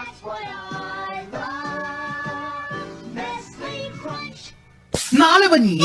That's what I love. Nestle Crunch. 拿来吧你！